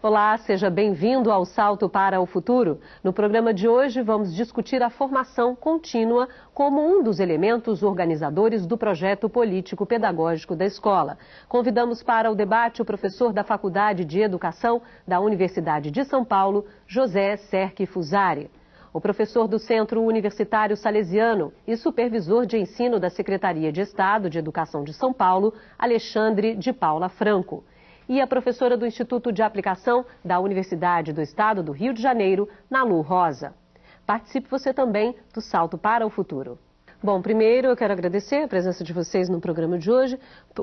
Olá, seja bem-vindo ao Salto para o Futuro. No programa de hoje vamos discutir a formação contínua como um dos elementos organizadores do projeto político-pedagógico da escola. Convidamos para o debate o professor da Faculdade de Educação da Universidade de São Paulo, José Serque Fusari. O professor do Centro Universitário Salesiano e supervisor de ensino da Secretaria de Estado de Educação de São Paulo, Alexandre de Paula Franco e a professora do Instituto de Aplicação da Universidade do Estado do Rio de Janeiro, Nalu Rosa. Participe você também do Salto para o Futuro. Bom, primeiro eu quero agradecer a presença de vocês no programa de hoje.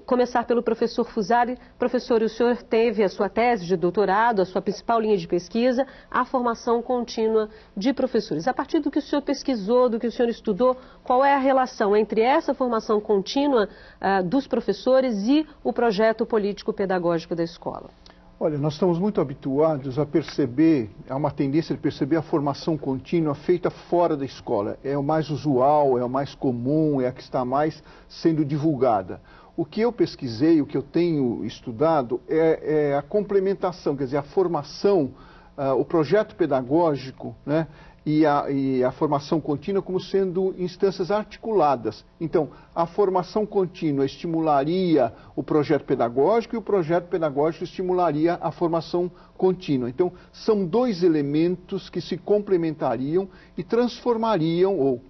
Começar pelo professor Fusari. Professor, o senhor teve a sua tese de doutorado, a sua principal linha de pesquisa, a formação contínua de professores. A partir do que o senhor pesquisou, do que o senhor estudou, qual é a relação entre essa formação contínua uh, dos professores e o projeto político-pedagógico da escola? Olha, nós estamos muito habituados a perceber, há uma tendência de perceber a formação contínua feita fora da escola. É o mais usual, é o mais comum, é a que está mais sendo divulgada. O que eu pesquisei, o que eu tenho estudado, é, é a complementação, quer dizer, a formação, uh, o projeto pedagógico, né, e a, e a, formação contínua como sendo instâncias articuladas. Então, a formação contínua estimularia o projeto pedagógico e o projeto pedagógico estimularia a formação contínua. Então, são dois elementos que se complementariam e transformariam ou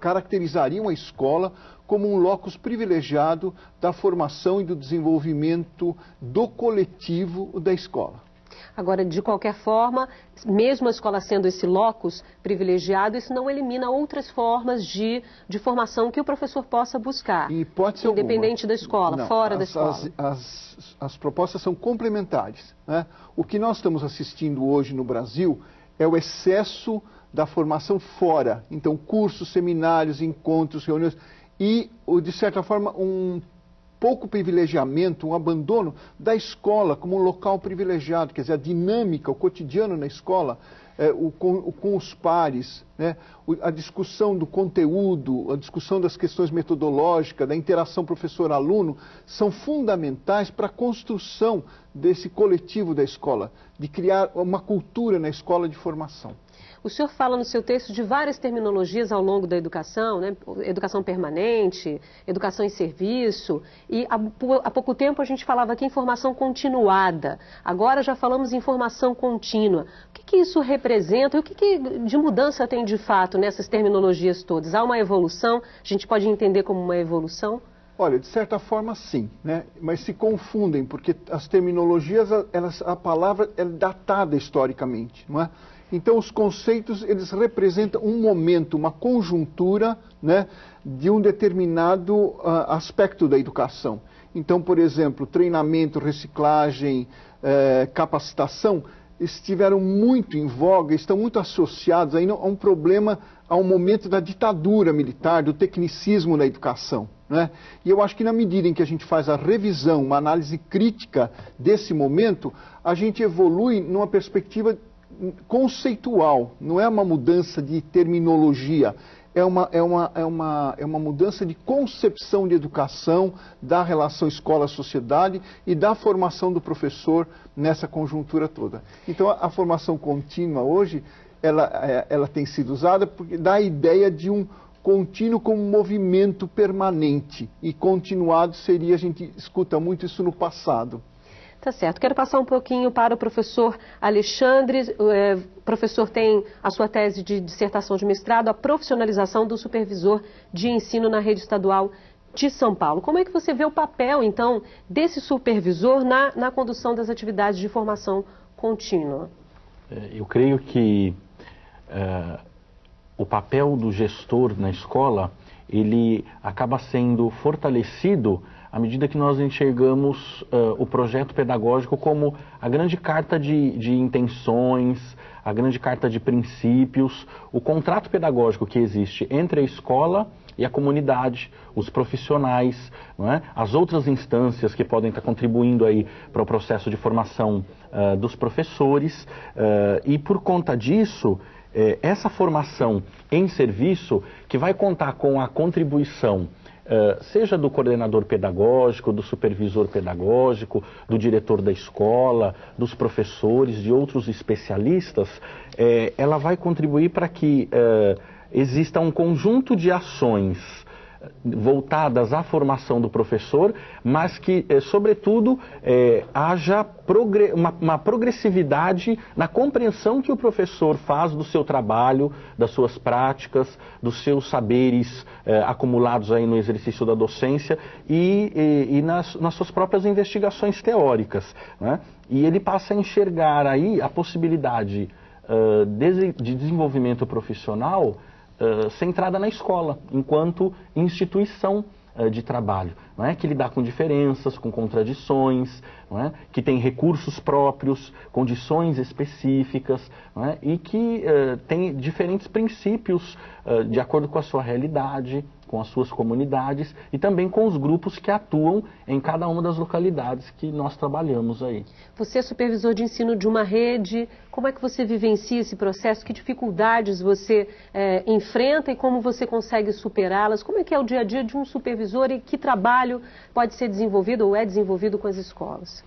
caracterizariam a escola como um locus privilegiado da formação e do desenvolvimento do coletivo da escola. Agora, de qualquer forma, mesmo a escola sendo esse locus privilegiado, isso não elimina outras formas de, de formação que o professor possa buscar, independente alguma. da escola, não, fora as, da escola. As, as, as, propostas são complementares. Né? O que nós estamos assistindo hoje no Brasil é o excesso da formação fora. Então, cursos, seminários, encontros, reuniões e, de certa forma, um pouco privilegiamento, um abandono da escola como um local privilegiado, quer dizer, a dinâmica, o cotidiano na escola, é, o, com, o, com, os pares, né, a discussão do conteúdo, a discussão das questões metodológicas, da interação professor-aluno, são fundamentais para a construção desse coletivo da escola, de criar uma cultura na escola de formação. O senhor fala no seu texto de várias terminologias ao longo da educação, né? educação permanente, educação em serviço, e há, há pouco tempo a gente falava aqui em formação continuada, agora já falamos em formação contínua. O que, que isso representa e o que, que de mudança tem de fato nessas terminologias todas? Há uma evolução? A gente pode entender como uma evolução? Olha, de certa forma sim, né? mas se confundem, porque as terminologias, elas, a palavra é datada historicamente, não é? Então, os conceitos, eles representam um momento, uma conjuntura né, de um determinado uh, aspecto da educação. Então, por exemplo, treinamento, reciclagem, eh, capacitação, estiveram muito em voga, estão muito associados a um problema, a um momento da ditadura militar, do tecnicismo na educação. Né? E eu acho que na medida em que a gente faz a revisão, uma análise crítica desse momento, a gente evolui numa perspectiva conceitual, não é uma mudança de terminologia, é uma, é uma, é uma, é uma mudança de concepção de educação, da relação escola-sociedade e da formação do professor nessa conjuntura toda. Então, a, a formação contínua hoje, ela, é, ela tem sido usada porque dá a ideia de um contínuo como movimento permanente e continuado seria, a gente escuta muito isso no passado. Tá certo. Quero passar um pouquinho para o professor Alexandre. O é, professor tem a sua tese de dissertação de mestrado, a profissionalização do supervisor de ensino na rede estadual de São Paulo. Como é que você vê o papel, então, desse supervisor na, na condução das atividades de formação contínua? É, eu creio que uh, o papel do gestor na escola, ele acaba sendo fortalecido à medida que nós enxergamos uh, o projeto pedagógico como a grande carta de, de intenções, a grande carta de princípios, o contrato pedagógico que existe entre a escola e a comunidade, os profissionais, é? as outras instâncias que podem estar contribuindo aí para o processo de formação uh, dos professores. Uh, e por conta disso, essa formação em serviço, que vai contar com a contribuição seja do coordenador pedagógico, do supervisor pedagógico, do diretor da escola, dos professores, de outros especialistas, eh, ela vai contribuir para que uh, exista um conjunto de ações voltadas à formação do professor, mas que, eh, sobretudo, eh, haja progre uma, uma, progressividade na compreensão que o professor faz do seu trabalho, das suas práticas, dos seus saberes eh, acumulados aí no exercício da docência e, e, e nas, nas, suas próprias investigações teóricas. Né? E ele passa a enxergar aí a possibilidade uh, de, de desenvolvimento profissional centrada na escola, enquanto instituição uh, de trabalho, não é? que lidar com diferenças, com contradições, não é? que tem recursos próprios, condições específicas não é? e que uh, tem diferentes princípios de acordo com a sua realidade, com as suas comunidades e também com os grupos que atuam em cada uma das localidades que nós trabalhamos aí. Você é supervisor de ensino de uma rede, como é que você vivencia esse processo? Que dificuldades você é, enfrenta e como você consegue superá-las? Como é que é o dia a dia de um supervisor e que trabalho pode ser desenvolvido ou é desenvolvido com as escolas?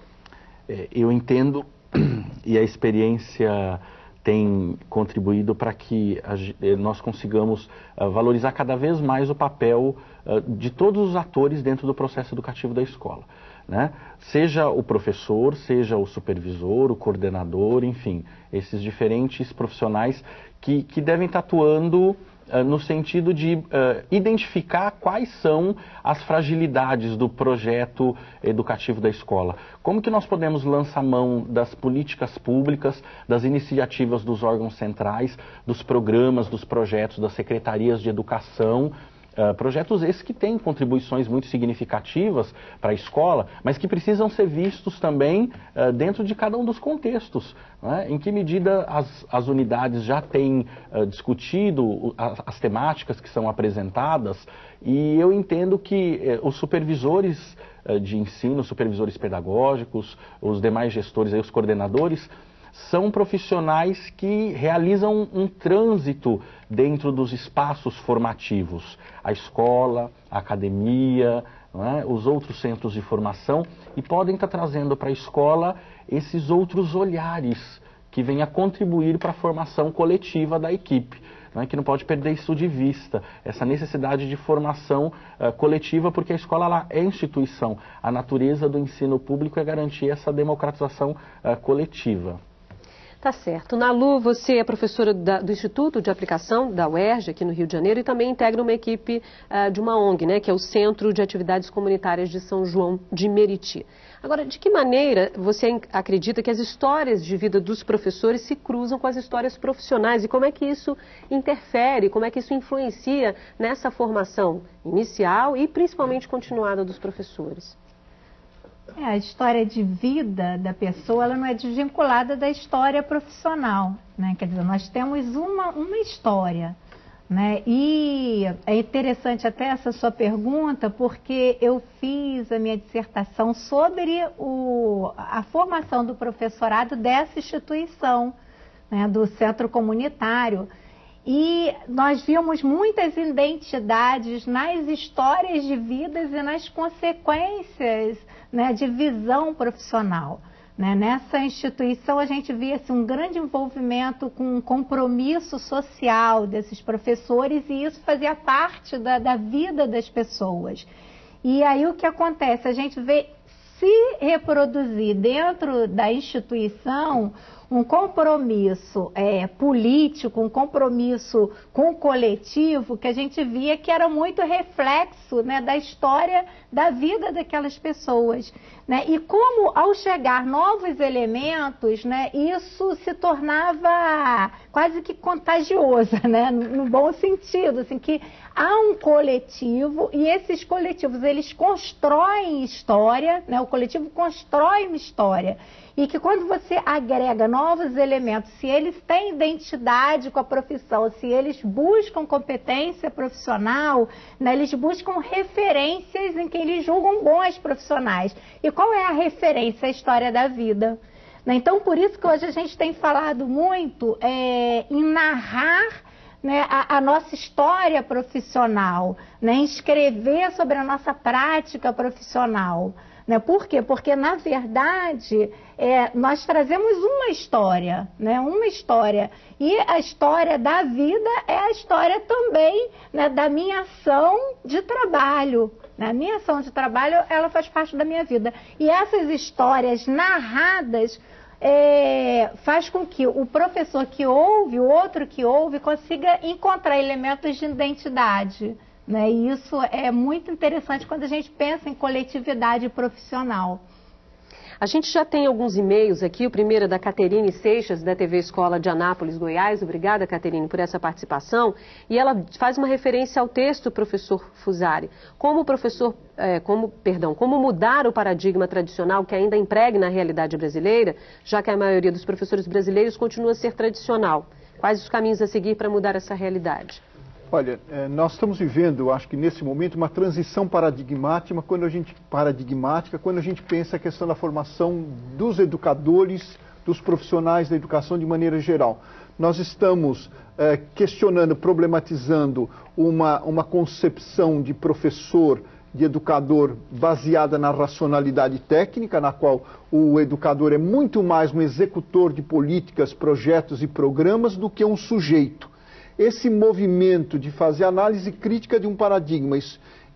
É, eu entendo e a experiência tem contribuído para que eh, nós consigamos uh, valorizar cada vez mais o papel uh, de todos os atores dentro do processo educativo da escola. Né? Seja o professor, seja o supervisor, o coordenador, enfim, esses diferentes profissionais que, que devem estar atuando no sentido de uh, identificar quais são as fragilidades do projeto educativo da escola. Como que nós podemos lançar mão das políticas públicas, das iniciativas dos órgãos centrais, dos programas, dos projetos das secretarias de educação, Uh, projetos esses que têm contribuições muito significativas para a escola, mas que precisam ser vistos também uh, dentro de cada um dos contextos. Né? Em que medida as, as unidades já têm uh, discutido as, as, temáticas que são apresentadas, e eu entendo que eh, os supervisores de ensino, supervisores pedagógicos, os demais gestores, aí, os coordenadores, são profissionais que realizam um, trânsito dentro dos espaços formativos, a escola, a academia, é? os outros centros de formação, e podem estar trazendo para a escola esses outros olhares que vêm a contribuir para a formação coletiva da equipe. Não é? que não pode perder isso de vista, essa necessidade de formação uh, coletiva, porque a escola lá é instituição. A natureza do ensino público é garantir essa democratização uh, coletiva. Tá certo. Na Lu, você é professora da, do Instituto de Aplicação da UERJ, aqui no Rio de Janeiro, e também integra uma equipe uh, de uma ONG, né, que é o Centro de Atividades Comunitárias de São João de Meriti. Agora, de que maneira você acredita que as histórias de vida dos professores se cruzam com as histórias profissionais e como é que isso interfere, como é que isso influencia nessa formação inicial e principalmente continuada dos professores? É, a história de vida da pessoa ela não é desvinculada da história profissional, né? Quer dizer, nós temos uma, uma história, né? E é interessante até essa sua pergunta, porque eu fiz a minha dissertação sobre o, a formação do professorado dessa instituição, né? do centro comunitário. E nós vimos muitas identidades nas histórias de vidas e nas consequências né, de visão profissional. Né? Nessa instituição a gente via assim, um grande envolvimento com um compromisso social desses professores e isso fazia parte da, da vida das pessoas. E aí o que acontece? A gente vê se reproduzir dentro da instituição um compromisso é, político, um compromisso com o coletivo, que a gente via que era muito reflexo né, da história da vida daquelas pessoas. Né? E como, ao chegar novos elementos, né, isso se tornava quase que contagioso, né, no bom sentido, assim, que há um coletivo e esses coletivos eles constroem história, né, o coletivo constrói uma história e que quando você agrega novos elementos, se eles têm identidade com a profissão, se eles buscam competência profissional, né, eles buscam referências em quem eles julgam bons profissionais. E qual é a referência? A história da vida. Né? Então, por isso que hoje a gente tem falado muito é, em narrar né, a, a, nossa história profissional, né, escrever sobre a nossa prática profissional. Né? Por quê? Porque, na verdade, é, nós trazemos uma história, né? uma história. E a história da vida é a história também né, da minha ação de trabalho. Né? A minha ação de trabalho, ela faz parte da minha vida. E essas histórias narradas é, faz com que o professor que ouve, o outro que ouve, consiga encontrar elementos de identidade. Né? E isso é muito interessante quando a gente pensa em coletividade profissional. A gente já tem alguns e-mails aqui, o primeiro é da Caterine Seixas, da TV Escola de Anápolis, Goiás. Obrigada, Caterine, por essa participação. E ela faz uma referência ao texto, professor Fusari. Como professor, é, como, perdão, como mudar o paradigma tradicional que ainda impregna a realidade brasileira, já que a maioria dos professores brasileiros continua a ser tradicional. Quais os caminhos a seguir para mudar essa realidade? Olha, é, nós estamos vivendo, acho que nesse momento, uma transição paradigmática quando a gente paradigmática quando a gente pensa a questão da formação dos educadores, dos profissionais da educação de maneira geral. Nós estamos é, questionando, problematizando uma, uma concepção de professor, de educador baseada na racionalidade técnica, na qual o educador é muito mais um executor de políticas, projetos e programas do que um sujeito esse movimento de fazer análise crítica de um paradigma e,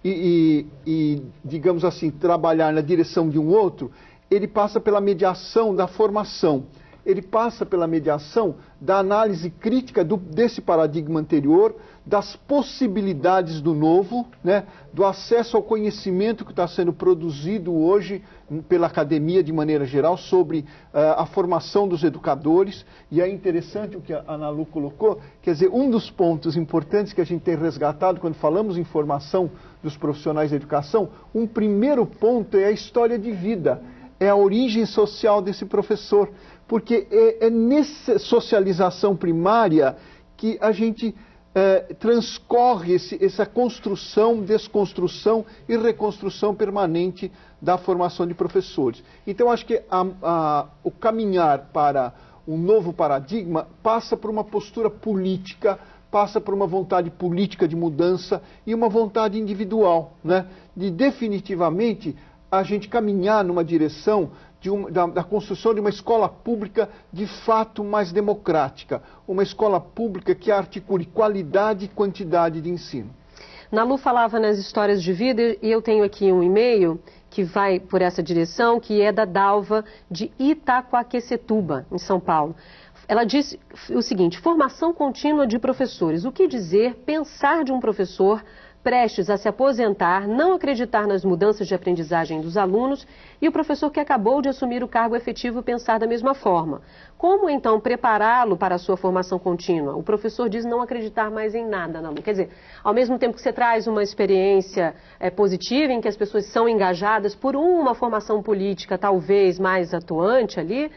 e, e, digamos assim, trabalhar na direção de um outro, ele passa pela mediação da formação ele passa pela mediação da análise crítica do, desse paradigma anterior, das possibilidades do novo, né, do acesso ao conhecimento que está sendo produzido hoje pela academia de maneira geral sobre uh, a formação dos educadores. E é interessante o que a Ana Lu colocou, quer dizer, um dos pontos importantes que a gente tem resgatado quando falamos em formação dos profissionais da educação, um primeiro ponto é a história de vida, é a origem social desse professor porque é, é nessa socialização primária que a gente é, transcorre esse, essa construção, desconstrução e reconstrução permanente da formação de professores. Então, acho que a, a, o caminhar para um novo paradigma passa por uma postura política, passa por uma vontade política de mudança e uma vontade individual, né? de definitivamente a gente caminhar numa direção da, da, construção de uma escola pública de fato mais democrática, uma escola pública que articule qualidade e quantidade de ensino. Nalu falava nas histórias de vida e eu tenho aqui um e-mail que vai por essa direção, que é da Dalva de Itacoaquecetuba, em São Paulo. Ela disse o seguinte: formação contínua de professores. O que dizer, pensar de um professor prestes a se aposentar, não acreditar nas mudanças de aprendizagem dos alunos e o professor que acabou de assumir o cargo efetivo pensar da mesma forma. Como então prepará-lo para a sua formação contínua? O professor diz não acreditar mais em nada na aluno. Quer dizer, ao mesmo tempo que você traz uma experiência é, positiva em que as pessoas são engajadas por uma formação política talvez mais atuante ali,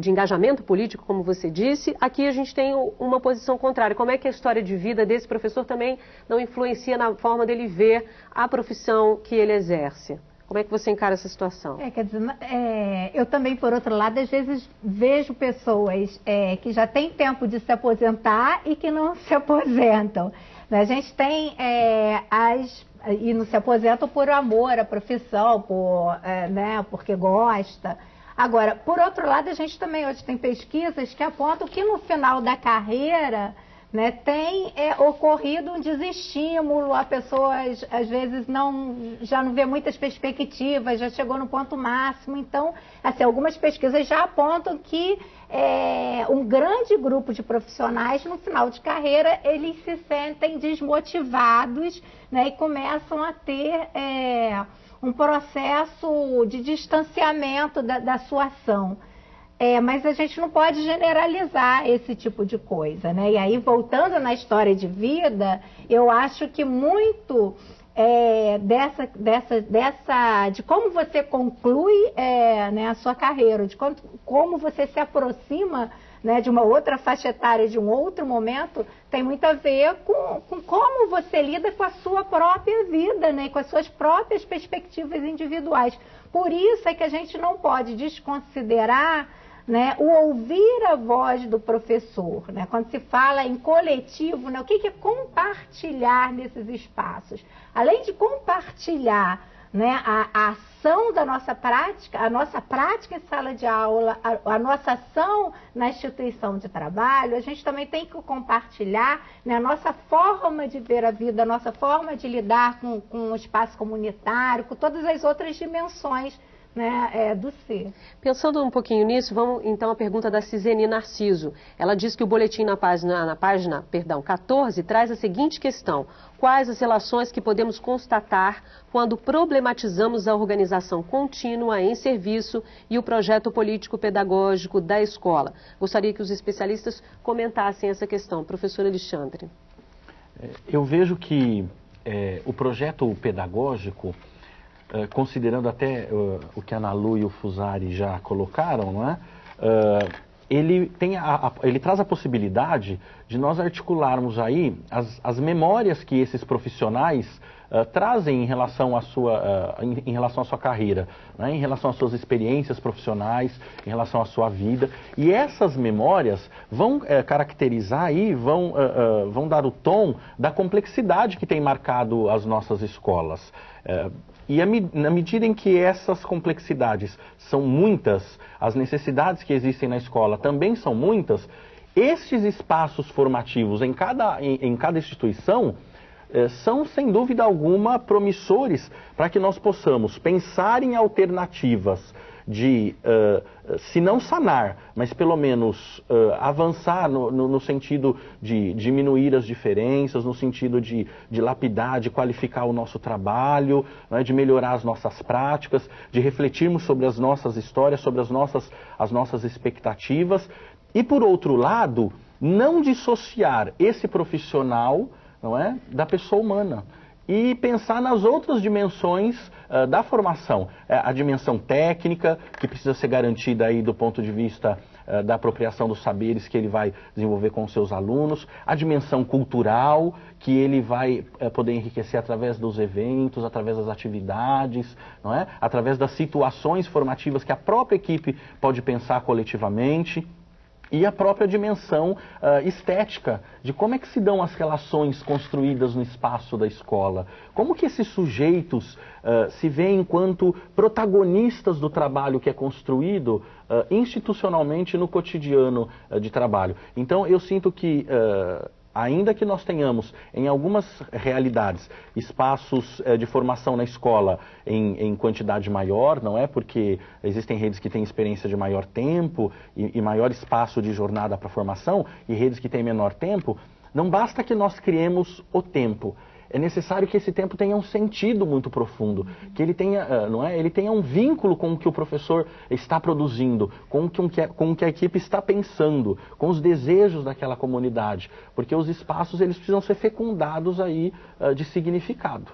de engajamento político, como você disse, aqui a gente tem uma posição contrária. Como é que a história de vida desse professor também não influencia na forma dele ver a profissão que ele exerce? Como é que você encara essa situação? É, quer dizer, é, eu também, por outro lado, às vezes vejo pessoas é, que já têm tempo de se aposentar e que não se aposentam. A gente tem é, as e não se aposentam por amor à profissão, por, é, né, porque gosta. Agora, por outro lado, a gente também hoje tem pesquisas que apontam que no final da carreira né, tem é, ocorrido um desestímulo, a pessoa às vezes não, já não vê muitas perspectivas, já chegou no ponto máximo. Então, assim, algumas pesquisas já apontam que é, um grande grupo de profissionais no final de carreira eles se sentem desmotivados né, e começam a ter é, um processo de distanciamento da, da sua ação. É, mas a gente não pode generalizar esse tipo de coisa, né? E aí, voltando na história de vida, eu acho que muito é, dessa, dessa, dessa, de como você conclui é, né, a sua carreira, de como, como você se aproxima né, de uma outra faixa etária, de um outro momento, tem muito a ver com, com como você lida com a sua própria vida, né, com as suas próprias perspectivas individuais. Por isso é que a gente não pode desconsiderar né, o ouvir a voz do professor, né, quando se fala em coletivo, né, o que, que é compartilhar nesses espaços? Além de compartilhar né, a, a, ação da nossa prática, a nossa prática em sala de aula, a, a, nossa ação na instituição de trabalho, a gente também tem que compartilhar né, a nossa forma de ver a vida, a nossa forma de lidar com, com o espaço comunitário, com todas as outras dimensões né, é, do ser. Pensando um pouquinho nisso, vamos então à pergunta da Ciseni Narciso. Ela diz que o boletim na página, na página perdão, 14 traz a seguinte questão: quais as relações que podemos constatar quando problematizamos a organização contínua em serviço e o projeto político-pedagógico da escola? Gostaria que os especialistas comentassem essa questão. Professor Alexandre. É, eu vejo que é, o projeto pedagógico eh, considerando até uh, o que a Nalu e o Fusari já colocaram, não é? Uh, ele, tem a, a, ele traz a possibilidade de nós articularmos aí as, as memórias que esses profissionais uh, trazem em relação à sua, uh, em, em, relação à sua carreira, né? em relação às suas experiências profissionais, em relação à sua vida. E essas memórias vão uh, caracterizar aí, vão, vão dar o tom da complexidade que tem marcado as nossas escolas. E na medida em que essas complexidades são muitas, as necessidades que existem na escola também são muitas, estes espaços formativos em cada, em, em cada instituição eh, são, sem dúvida alguma, promissores para que nós possamos pensar em alternativas de, uh, se não sanar, mas pelo menos uh, avançar no, no, no, sentido de diminuir as diferenças, no sentido de, de lapidar, de qualificar o nosso trabalho, né, de melhorar as nossas práticas, de refletirmos sobre as nossas histórias, sobre as nossas, as nossas expectativas. E, por outro lado, não dissociar esse profissional não é, da pessoa humana e pensar nas outras dimensões uh, da formação. É, a dimensão técnica, que precisa ser garantida aí do ponto de vista uh, da apropriação dos saberes que ele vai desenvolver com os seus alunos, a dimensão cultural, que ele vai uh, poder enriquecer através dos eventos, através das atividades, não é? através das situações formativas que a própria equipe pode pensar coletivamente e a própria dimensão uh, estética de como é que se dão as relações construídas no espaço da escola. Como que esses sujeitos uh, se veem enquanto protagonistas do trabalho que é construído uh, institucionalmente no cotidiano de trabalho. Então eu sinto que ainda que nós tenhamos em algumas realidades espaços eh, de formação na escola em, em, quantidade maior, não é? Porque existem redes que têm experiência de maior tempo e, e maior espaço de jornada para formação e redes que têm menor tempo, não basta que nós criemos o tempo é necessário que esse tempo tenha um sentido muito profundo, que ele tenha, ah, não é? ele tenha um vínculo com o que o professor está produzindo, com o que, com o que a equipe está pensando, com os desejos daquela comunidade, porque os espaços eles precisam ser fecundados aí uh, de significado.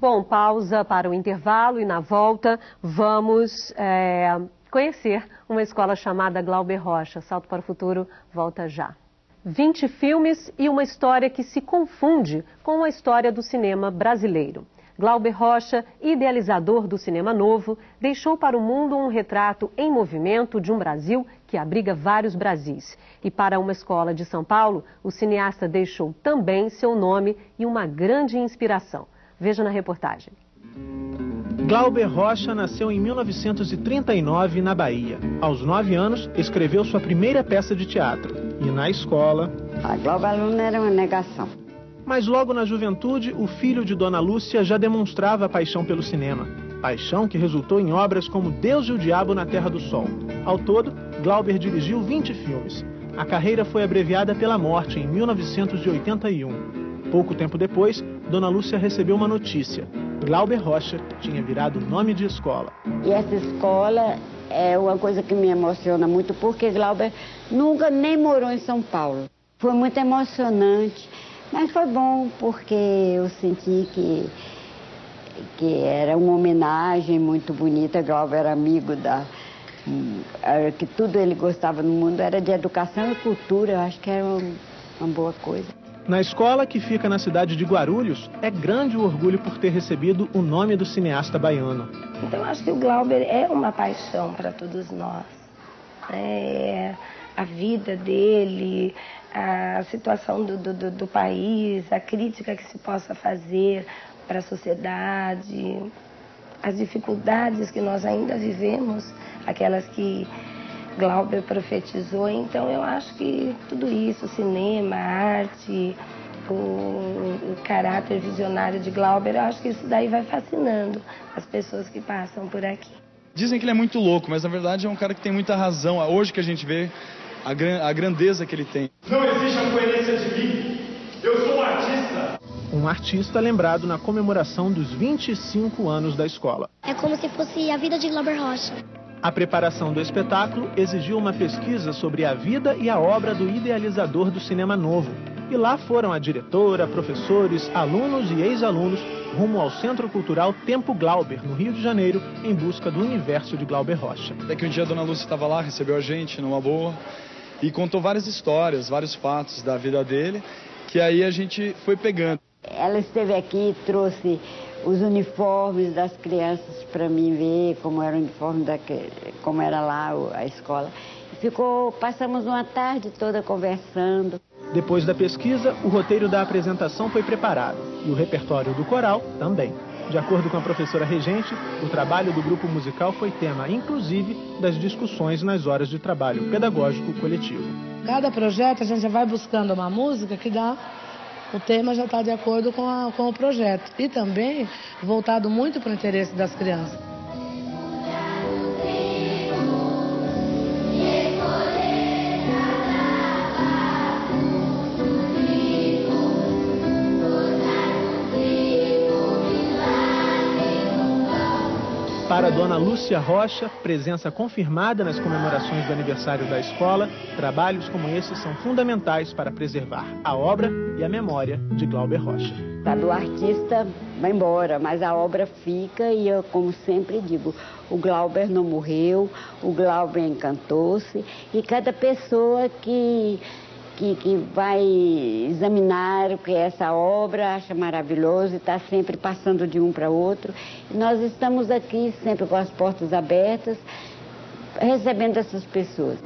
Bom, pausa para o intervalo e na volta vamos é, conhecer uma escola chamada Glauber Rocha. Salto para o futuro, volta já. 20 filmes e uma história que se confunde com a história do cinema brasileiro. Glauber Rocha, idealizador do cinema novo, deixou para o mundo um retrato em movimento de um Brasil que abriga vários Brasis. E para uma escola de São Paulo, o cineasta deixou também seu nome e uma grande inspiração. Veja na reportagem. Glauber Rocha nasceu em 1939 na Bahia. Aos nove anos, escreveu sua primeira peça de teatro. E na escola. A Glauber Aluna era uma negação. Mas logo na juventude, o filho de Dona Lúcia já demonstrava paixão pelo cinema. Paixão que resultou em obras como Deus e o Diabo na Terra do Sol. Ao todo, Glauber dirigiu 20 filmes. A carreira foi abreviada pela morte em 1981. Pouco tempo depois, Dona Lúcia recebeu uma notícia. Glauber Rocha tinha virado nome de escola. E essa escola é uma coisa que me emociona muito, porque Glauber nunca nem morou em São Paulo. Foi muito emocionante, mas foi bom, porque eu senti que, que era uma homenagem muito bonita. Glauber era amigo da. que tudo ele gostava no mundo era de educação e cultura, eu acho que era uma, uma boa coisa. Na escola, que fica na cidade de Guarulhos, é grande o orgulho por ter recebido o nome do cineasta baiano. Então, acho que o Glauber é uma paixão para todos nós. é, a vida dele, a situação do, do, do país, a crítica que se possa fazer para a sociedade, as dificuldades que nós ainda vivemos, aquelas que Glauber profetizou. Então eu acho que tudo isso, cinema, arte, o, o, caráter visionário de Glauber, eu acho que isso daí vai fascinando as pessoas que passam por aqui. Dizem que ele é muito louco, mas na verdade é um cara que tem muita razão. Hoje que a gente vê a, gran, a grandeza que ele tem. Não existe a coerência de mim. Eu sou um artista. Um artista lembrado na comemoração dos 25 anos da escola. É como se fosse a vida de Glauber Rocha. A preparação do espetáculo exigiu uma pesquisa sobre a vida e a obra do idealizador do cinema novo. E lá foram a diretora, professores, alunos e ex-alunos rumo ao Centro Cultural Tempo Glauber, no Rio de Janeiro, em busca do universo de Glauber Rocha. Até que um dia a dona Lúcia estava lá, recebeu a gente numa boa e contou várias histórias, vários fatos da vida dele, que aí a gente foi pegando. Ela esteve aqui, trouxe os uniformes das crianças para mim ver como era o uniforme da, como era lá a escola. Ficou, passamos uma tarde toda conversando. Depois da pesquisa, o roteiro da apresentação foi preparado e o repertório do coral também. De acordo com a professora regente, o trabalho do grupo musical foi tema, inclusive, das discussões nas horas de trabalho pedagógico coletivo. Cada projeto a gente já vai buscando uma música que dá o tema já está de acordo com, a, com o projeto. E também voltado muito para o interesse das crianças. Para Dona Lúcia Rocha, presença confirmada nas comemorações do aniversário da escola, trabalhos como esse são fundamentais para preservar a obra e a memória de Glauber Rocha. Sabe, o artista vai embora, mas a obra fica e eu, como sempre digo, o Glauber não morreu, o Glauber encantou-se e cada pessoa que que, que vai examinar o que é essa obra, acha maravilhoso e está sempre passando de um para outro. Nós estamos aqui sempre com as portas abertas, recebendo essas pessoas.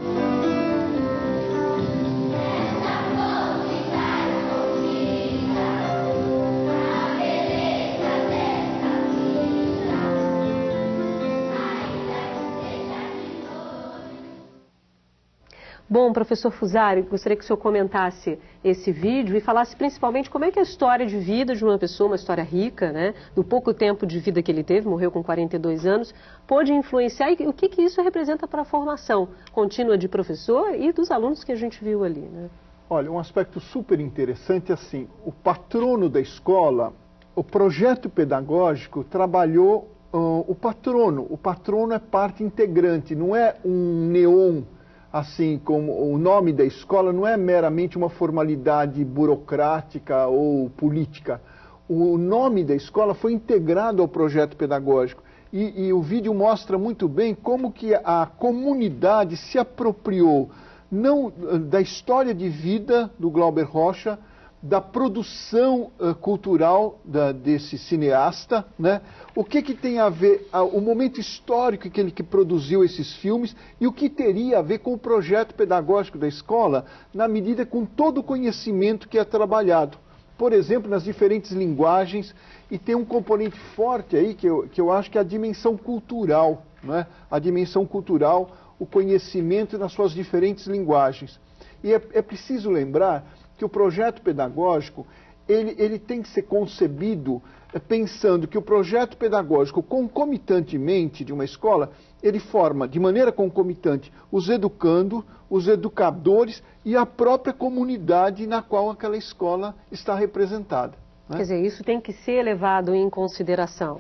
Bom, professor Fusari, gostaria que o senhor comentasse esse vídeo e falasse principalmente como é que a história de vida de uma pessoa, uma história rica, né, do pouco tempo de vida que ele teve, morreu com 42 anos, pôde influenciar e o que, que isso representa para a formação contínua de professor e dos alunos que a gente viu ali. Né? Olha, um aspecto super interessante é assim, o patrono da escola, o projeto pedagógico trabalhou uh, o patrono. O patrono é parte integrante, não é um neon assim como o nome da escola não é meramente uma formalidade burocrática ou política. O nome da escola foi integrado ao projeto pedagógico. E, e, o vídeo mostra muito bem como que a comunidade se apropriou não da história de vida do Glauber Rocha, da produção uh, cultural da, desse cineasta, né? o que, que tem a ver, o momento histórico que ele que produziu esses filmes e o que teria a ver com o projeto pedagógico da escola, na medida com todo o conhecimento que é trabalhado. Por exemplo, nas diferentes linguagens, e tem um componente forte aí que eu, que eu acho que é a dimensão cultural, né? a dimensão cultural, o conhecimento nas suas diferentes linguagens. E é, é preciso lembrar que o projeto pedagógico ele, ele tem que ser concebido eh, pensando que o projeto pedagógico, concomitantemente de uma escola, ele forma de maneira concomitante os educando, os educadores e a própria comunidade na qual aquela escola está representada. Né? Quer dizer, isso tem que ser levado em consideração.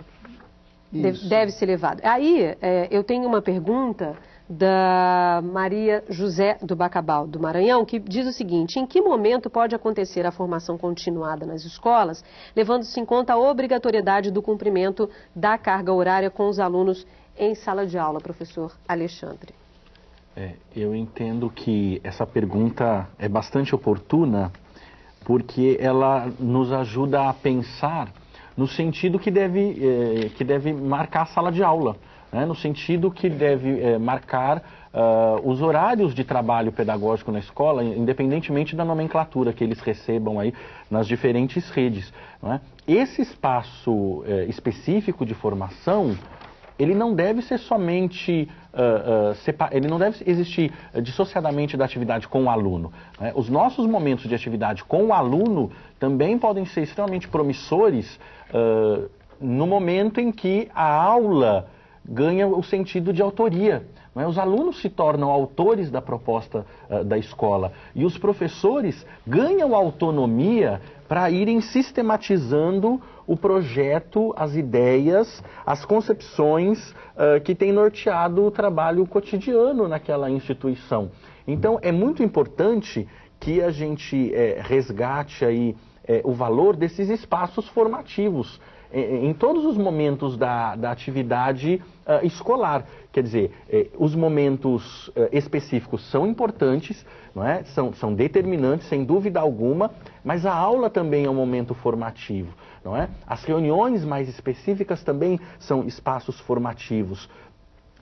Deve, deve, ser levado. Aí, é, eu tenho uma pergunta da Maria José do Bacabal, do Maranhão, que diz o seguinte: em que momento pode acontecer a formação continuada nas escolas, levando-se em conta a obrigatoriedade do cumprimento da carga horária com os alunos em sala de aula, professor Alexandre? É, eu entendo que essa pergunta é bastante oportuna, porque ela nos ajuda a pensar no sentido que deve, é, que deve marcar a sala de aula né, no sentido que deve é, marcar uh, os horários de trabalho pedagógico na escola, independentemente da nomenclatura que eles recebam aí nas diferentes redes. É? Esse espaço eh, específico de formação, ele não deve ser somente, uh, uh, ele não deve existir dissociadamente da atividade com o aluno. Né? Os nossos momentos de atividade com o aluno também podem ser extremamente promissores uh, no momento em que a aula ganha o sentido de autoria. É? Os alunos se tornam autores da proposta uh, da escola e os professores ganham autonomia para irem sistematizando o projeto, as ideias, as concepções uh, que têm norteado o trabalho cotidiano naquela instituição. Então, é muito importante que a gente é, resgate aí o valor desses espaços formativos em todos os momentos da, da atividade uh, escolar. Quer dizer, eh, os momentos uh, específicos são importantes, não é? são, são determinantes, sem dúvida alguma, mas a aula também é um momento formativo. Não é? As reuniões mais específicas também são espaços formativos.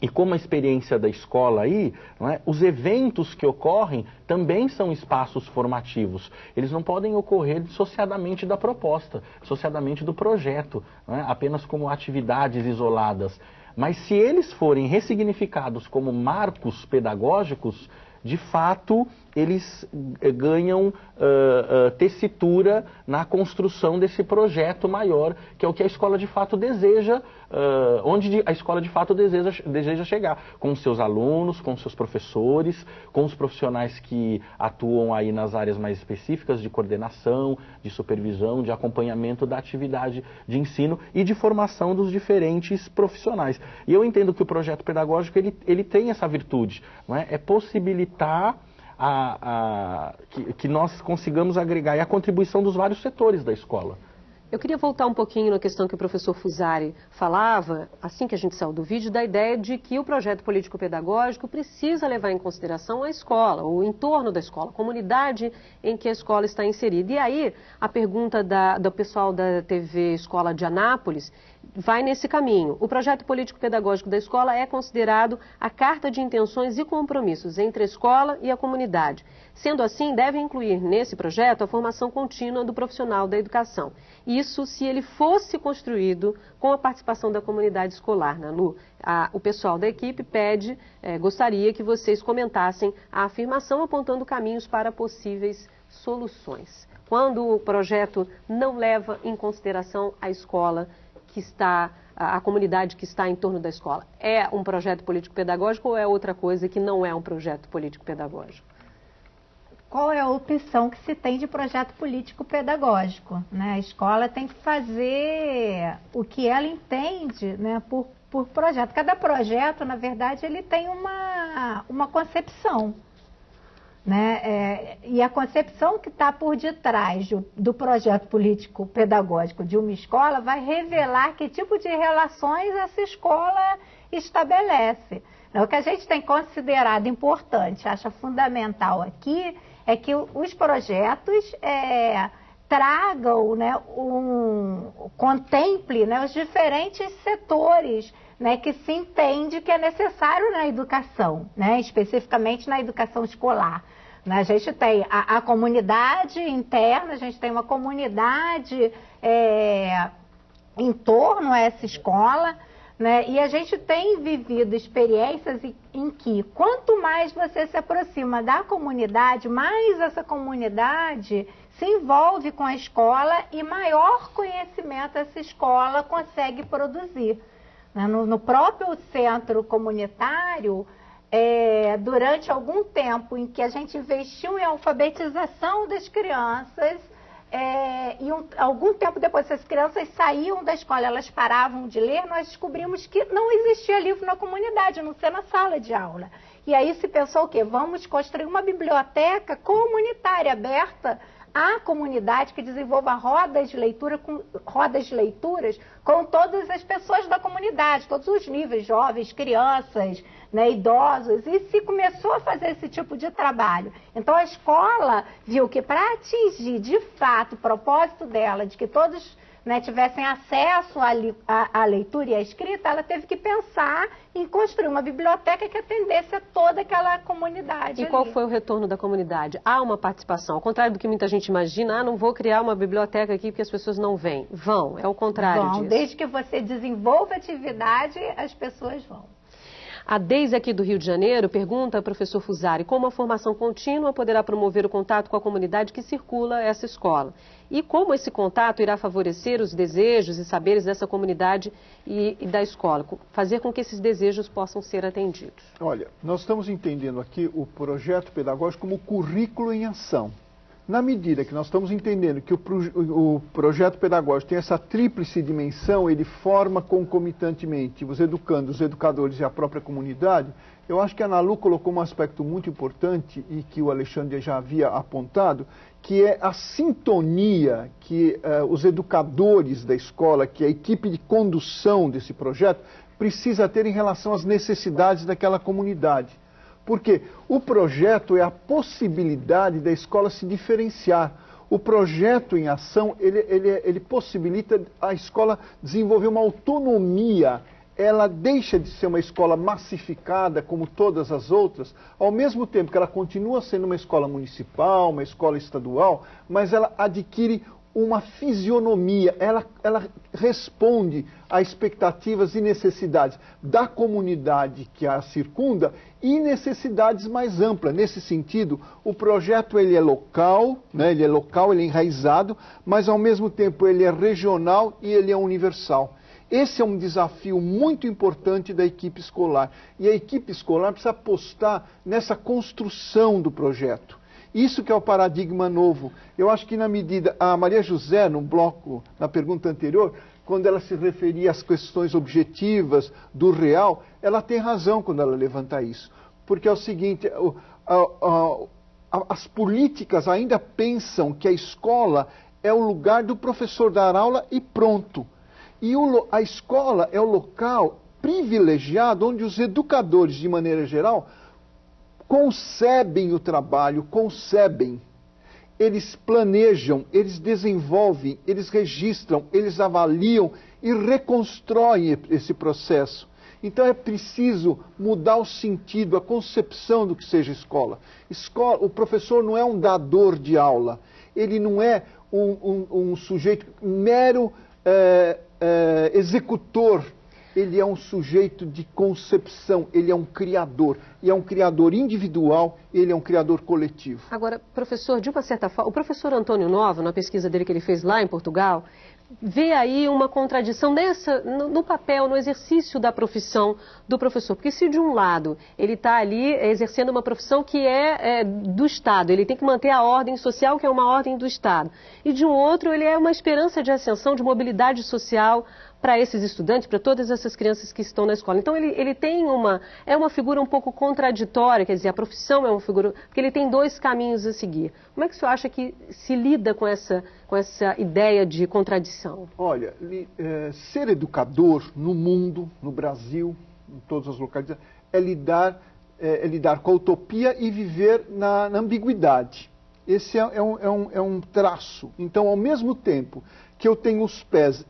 E como a experiência da escola aí, é, os eventos que ocorrem também são espaços formativos. Eles não podem ocorrer dissociadamente da proposta, dissociadamente do projeto, é, apenas como atividades isoladas. Mas se eles forem ressignificados como marcos pedagógicos, de fato, eles eh, ganham uh, uh, tessitura na construção desse projeto maior, que é o que a escola de fato deseja, uh, onde a escola de fato deseja, deseja chegar, com seus alunos, com seus professores, com os profissionais que atuam aí nas áreas mais específicas de coordenação, de supervisão, de acompanhamento da atividade de ensino e de formação dos diferentes profissionais. E eu entendo que o projeto pedagógico ele, ele tem essa virtude, não é? é possibilitar a, a, que, que nós consigamos agregar e a contribuição dos vários setores da escola. Eu queria voltar um pouquinho na questão que o professor Fusari falava, assim que a gente saiu do vídeo, da ideia de que o projeto político-pedagógico precisa levar em consideração a escola, o entorno da escola, a comunidade em que a escola está inserida. E aí, a pergunta da, do pessoal da TV Escola de Anápolis vai nesse caminho. O projeto político-pedagógico da escola é considerado a carta de intenções e compromissos entre a escola e a comunidade. Sendo assim, deve incluir nesse projeto a formação contínua do profissional da educação. Isso se ele fosse construído com a participação da comunidade escolar, a, o pessoal da equipe pede, eh, gostaria que vocês comentassem a afirmação apontando caminhos para possíveis soluções. Quando o projeto não leva em consideração a escola que está, a comunidade que está em torno da escola, é um projeto político-pedagógico ou é outra coisa que não é um projeto político-pedagógico? Qual é a opção que se tem de projeto político-pedagógico? Né? A escola tem que fazer o que ela entende né, por, por projeto. Cada projeto, na verdade, ele tem uma, uma concepção. Né? É, e a concepção que está por detrás do, do projeto político-pedagógico de uma escola vai revelar que tipo de relações essa escola estabelece. Né? O que a gente tem considerado importante, acha fundamental aqui, é que os projetos é, tragam, né, um, contemple né, os diferentes setores né, que se entende que é necessário na educação, né, especificamente na educação escolar. Né? A gente tem a, a, comunidade interna, a gente tem uma comunidade é, em torno a essa escola, né? E a gente tem vivido experiências em que quanto mais você se aproxima da comunidade, mais essa comunidade se envolve com a escola e maior conhecimento essa escola consegue produzir. Né? No, no próprio centro comunitário, é, durante algum tempo em que a gente investiu em alfabetização das crianças, é, e um, algum tempo depois essas crianças saíam da escola, elas paravam de ler, nós descobrimos que não existia livro na comunidade, não ser na sala de aula. E aí se pensou o quê? Vamos construir uma biblioteca comunitária aberta à comunidade que desenvolva rodas de leitura com rodas de leituras com todas as pessoas da comunidade, todos os níveis, jovens, crianças, né, idosos, e se começou a fazer esse tipo de trabalho. Então a escola viu que para atingir de fato o propósito dela, de que todos né, tivessem acesso à, à, à, leitura e à escrita, ela teve que pensar em construir uma biblioteca que atendesse a toda aquela comunidade. E ali. qual foi o retorno da comunidade? Há uma participação, ao contrário do que muita gente imagina, ah, não vou criar uma biblioteca aqui porque as pessoas não vêm. Vão, é o contrário vão, disso. Desde que você desenvolva atividade, as pessoas vão. A Deise aqui do Rio de Janeiro pergunta professor Fusari como a formação contínua poderá promover o contato com a comunidade que circula essa escola e como esse contato irá favorecer os desejos e saberes dessa comunidade e, e da escola, fazer com que esses desejos possam ser atendidos. Olha, nós estamos entendendo aqui o projeto pedagógico como currículo em ação. Na medida que nós estamos entendendo que o, o, projeto pedagógico tem essa tríplice dimensão, ele forma concomitantemente os educandos, os educadores e a própria comunidade, eu acho que a Nalu colocou um aspecto muito importante e que o Alexandre já havia apontado, que é a sintonia que uh, os educadores da escola, que a equipe de condução desse projeto, precisa ter em relação às necessidades daquela comunidade. Porque o projeto é a possibilidade da escola se diferenciar. O projeto em ação, ele, ele, ele possibilita a escola desenvolver uma autonomia ela deixa de ser uma escola massificada como todas as outras, ao mesmo tempo que ela continua sendo uma escola municipal, uma escola estadual, mas ela adquire uma fisionomia, ela, ela responde a expectativas e necessidades da comunidade que a circunda e necessidades mais amplas. Nesse sentido, o projeto ele é local, né, ele é local, ele é enraizado, mas ao mesmo tempo ele é regional e ele é universal. Esse é um desafio muito importante da equipe escolar. E a equipe escolar precisa apostar nessa construção do projeto. Isso que é o paradigma novo. Eu acho que na medida. A Maria José, no bloco, na pergunta anterior, quando ela se referia às questões objetivas do real, ela tem razão quando ela levanta isso. Porque é o seguinte, as políticas ainda pensam que a escola é o lugar do professor dar aula e pronto. E a escola é o local privilegiado onde os educadores, de maneira geral, concebem o trabalho, concebem. Eles planejam, eles desenvolvem, eles registram, eles avaliam e reconstroem esse processo. Então é preciso mudar o sentido, a concepção do que seja escola. escola o professor não é um dador de aula, ele não é um, um, um sujeito mero é, é, executor ele é um sujeito de concepção, ele é um criador. E é um criador individual, ele é um criador coletivo. Agora, professor, de uma certa forma, o professor Antônio Novo, na pesquisa dele que ele fez lá em Portugal, vê aí uma contradição nessa, no, papel, no exercício da profissão do professor. Porque se de um lado ele está ali exercendo uma profissão que é, é, do Estado, ele tem que manter a ordem social, que é uma ordem do Estado. E de um outro, ele é uma esperança de ascensão, de mobilidade social para esses estudantes, para todas essas crianças que estão na escola. Então ele, ele tem uma, é uma figura um pouco contraditória, quer dizer, a profissão é uma figura, porque ele tem dois caminhos a seguir. Como é que o senhor acha que se lida com essa, com essa ideia de contradição? Olha, é, ser educador no mundo, no Brasil, em todas as localidades, é lidar, é, é lidar com a utopia e viver na, na ambiguidade. Esse é, é, um, é, um, é um traço. Então, ao mesmo tempo que eu tenho os pés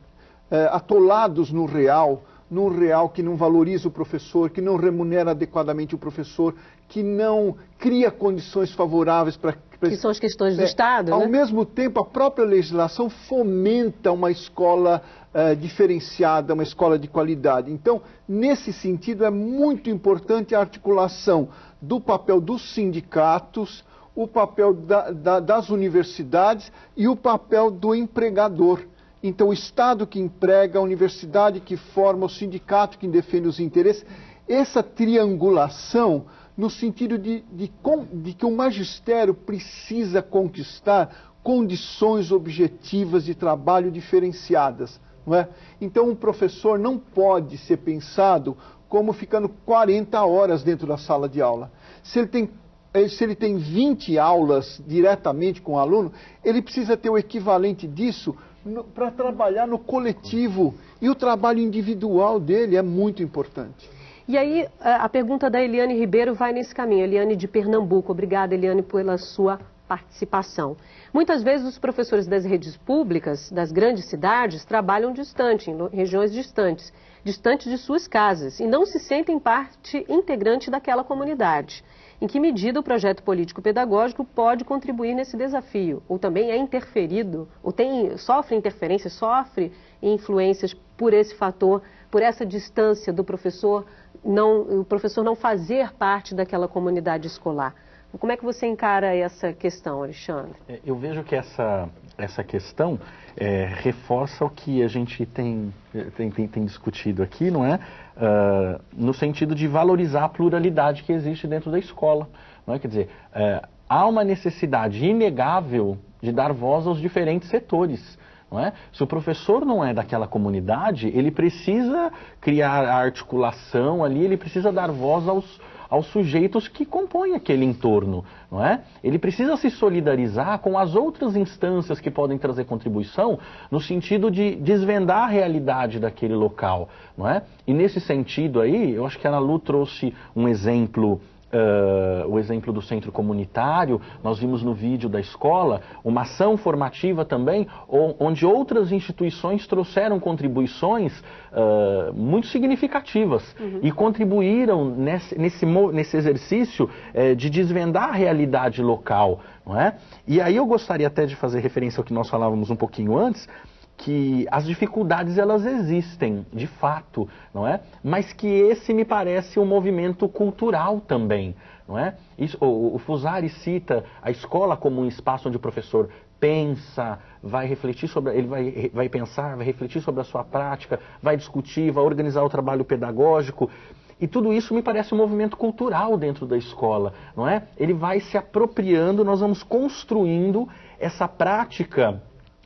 é, atolados no real, num real que não valoriza o professor, que não remunera adequadamente o professor, que não cria condições favoráveis para. Que são as questões do é, Estado. Ao né? mesmo tempo, a própria legislação fomenta uma escola uh, diferenciada, uma escola de qualidade. Então, nesse sentido, é muito importante a articulação do papel dos sindicatos, o papel da, da, das universidades e o papel do empregador então, o Estado que emprega, a universidade que forma, o sindicato que defende os interesses, essa triangulação no sentido de, de, de que o magistério precisa conquistar condições objetivas de trabalho diferenciadas. Não é? Então, um professor não pode ser pensado como ficando 40 horas dentro da sala de aula. Se ele tem eh, se ele tem 20 aulas diretamente com o aluno, ele precisa ter o equivalente disso para trabalhar no coletivo. E o trabalho individual dele é muito importante. E aí, a pergunta da Eliane Ribeiro vai nesse caminho. Eliane de Pernambuco. Obrigada, Eliane, pela sua participação. Muitas vezes os professores das redes públicas, das grandes cidades, trabalham distante, em regiões distantes, distantes de suas casas, e não se sentem parte integrante daquela comunidade. Em que medida o projeto político-pedagógico pode contribuir nesse desafio? Ou também é interferido, ou tem, sofre interferência, sofre influências por esse fator, por essa distância do professor, não, o professor não fazer parte daquela comunidade escolar? Como é que você encara essa questão, Alexandre? É, eu vejo que essa, essa questão é, reforça o que a gente tem, tem, tem, tem discutido aqui, não é? Uh, no sentido de valorizar a pluralidade que existe dentro da escola. Não é? Quer dizer, é, há uma necessidade inegável de dar voz aos diferentes setores. Não é? Se o professor não é daquela comunidade, ele precisa criar a articulação ali, ele precisa dar voz aos, aos sujeitos que compõem aquele entorno, não é? Ele precisa se solidarizar com as outras instâncias que podem trazer contribuição no sentido de desvendar a realidade daquele local, não é? E nesse sentido aí, eu acho que a Ana Lu trouxe um exemplo Uh, o exemplo do centro comunitário, nós vimos no vídeo da escola, uma ação formativa também, onde outras instituições trouxeram contribuições uh, muito significativas uhum. e contribuíram nesse, nesse, nesse exercício uh, de desvendar a realidade local. Não é? E aí eu gostaria até de fazer referência ao que nós falávamos um pouquinho antes, que as dificuldades elas existem, de fato, não é? Mas que esse me parece um movimento cultural também, não é? Isso, o, o Fusari cita a escola como um espaço onde o professor pensa, vai refletir sobre, ele vai, vai pensar, vai refletir sobre a sua prática, vai discutir, vai organizar o trabalho pedagógico. E tudo isso me parece um movimento cultural dentro da escola, não é? Ele vai se apropriando, nós vamos construindo essa prática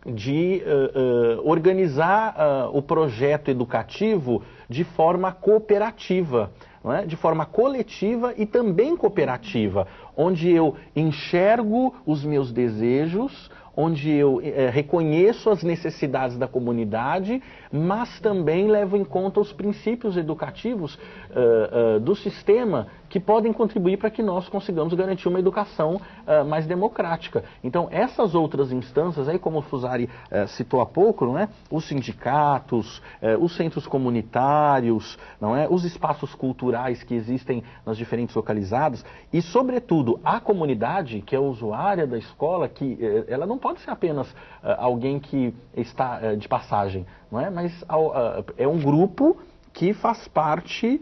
de uh, uh, organizar uh, o projeto educativo de forma cooperativa, é? de forma coletiva e também cooperativa, onde eu enxergo os meus desejos, onde eu reconheço as necessidades da comunidade, mas também levo em conta os princípios educativos uh, uh, do sistema que podem contribuir para que nós consigamos garantir uma educação uh, mais democrática. Então, essas outras instâncias, aí como o Fusari citou há pouco, não é? os sindicatos, os centros comunitários, não é? os espaços culturais que existem nas diferentes localizadas e, sobretudo, a comunidade, que é usuária da escola, que ela não pode ser apenas alguém que está uh, de passagem, não é? mas uh, é um grupo que faz parte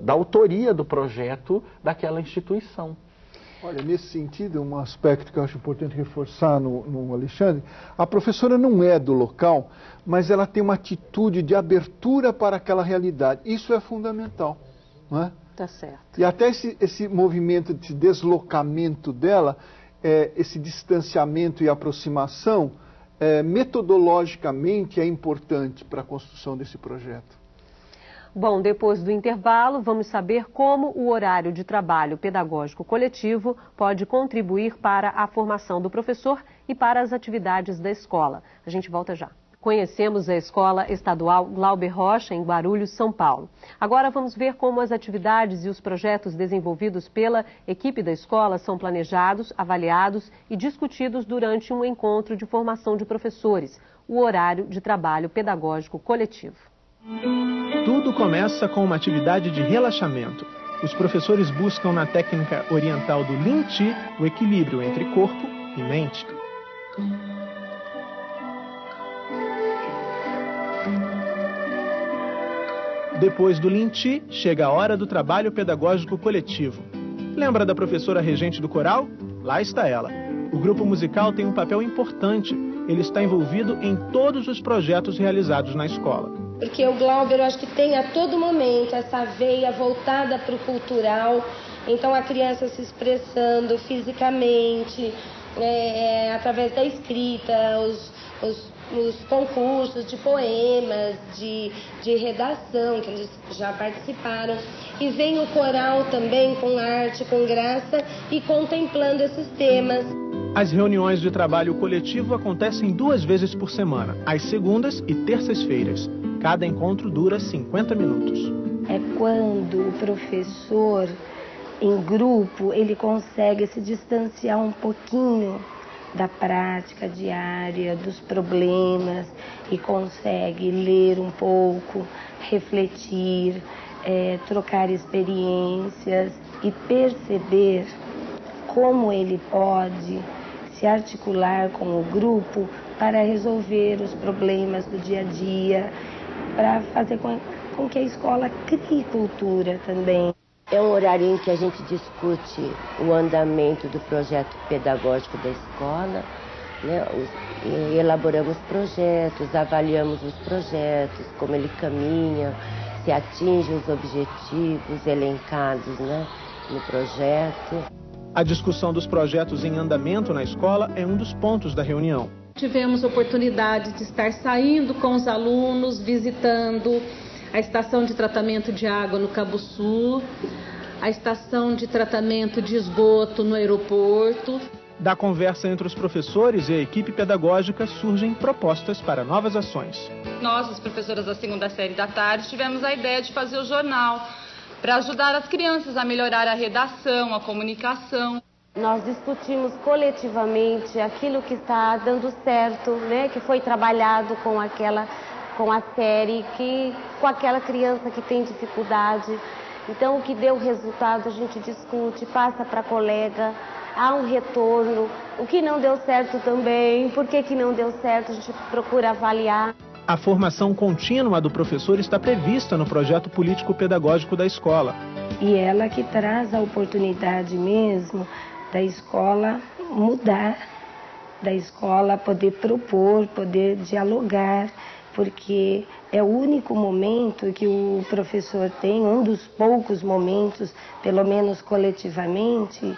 da autoria do projeto daquela instituição. Olha, nesse sentido, um aspecto que eu acho importante reforçar no, no, Alexandre, a professora não é do local, mas ela tem uma atitude de abertura para aquela realidade. Isso é fundamental, não é? Tá certo. E até esse, esse movimento de deslocamento dela é, esse distanciamento e aproximação, é, metodologicamente, é importante para a construção desse projeto. Bom, depois do intervalo, vamos saber como o horário de trabalho pedagógico coletivo pode contribuir para a formação do professor e para as atividades da escola. A gente volta já. Conhecemos a Escola Estadual Glauber Rocha, em Guarulhos, São Paulo. Agora vamos ver como as atividades e os projetos desenvolvidos pela equipe da escola são planejados, avaliados e discutidos durante um encontro de formação de professores, o horário de trabalho pedagógico coletivo. Tudo começa com uma atividade de relaxamento. Os professores buscam na técnica oriental do Lin Chi o equilíbrio entre corpo e mente. Depois do Linti, chega a hora do trabalho pedagógico coletivo. Lembra da professora regente do coral? Lá está ela. O grupo musical tem um papel importante. Ele está envolvido em todos os projetos realizados na escola. Porque o Glauber, eu acho que tem a todo momento essa veia voltada para o cultural. Então, a criança se expressando fisicamente, é, é através da escrita, os, os nos concursos de poemas, de, de redação, que eles já participaram. E vem o coral também com arte, com graça e contemplando esses temas. As reuniões de trabalho coletivo acontecem duas vezes por semana, às segundas e terças-feiras. Cada encontro dura 50 minutos. É quando o professor em grupo, ele consegue se distanciar um pouquinho da prática diária, dos problemas e consegue ler um pouco, refletir, é, trocar experiências e perceber como ele pode se articular com o grupo para resolver os problemas do dia a dia, para fazer com, com que a escola crie cultura também. É um horário em que a gente discute o andamento do projeto pedagógico da escola, né? elaboramos projetos, avaliamos os projetos, como ele caminha, se atinge os objetivos elencados né? no projeto. A discussão dos projetos em andamento na escola é um dos pontos da reunião. Tivemos oportunidade de estar saindo com os alunos, visitando a estação de tratamento de água no Cabo Sul, a estação de tratamento de esgoto no aeroporto. Da conversa entre os professores e a equipe pedagógica surgem propostas para novas ações. Nós, as professoras da segunda série da tarde, tivemos a ideia de fazer o jornal para ajudar as crianças a melhorar a redação, a comunicação. Nós discutimos coletivamente aquilo que está dando certo, né, que foi trabalhado com aquela com a série, que com aquela criança que tem dificuldade. Então o que deu resultado a gente discute, passa para a colega, há um retorno. O que não deu certo também, por que, que não deu certo, a gente procura avaliar. A formação contínua do professor está prevista no projeto político-pedagógico da escola. E ela que traz a oportunidade mesmo da escola mudar, da escola poder propor, poder dialogar, porque é o único momento que o professor tem, um dos poucos momentos, pelo menos coletivamente,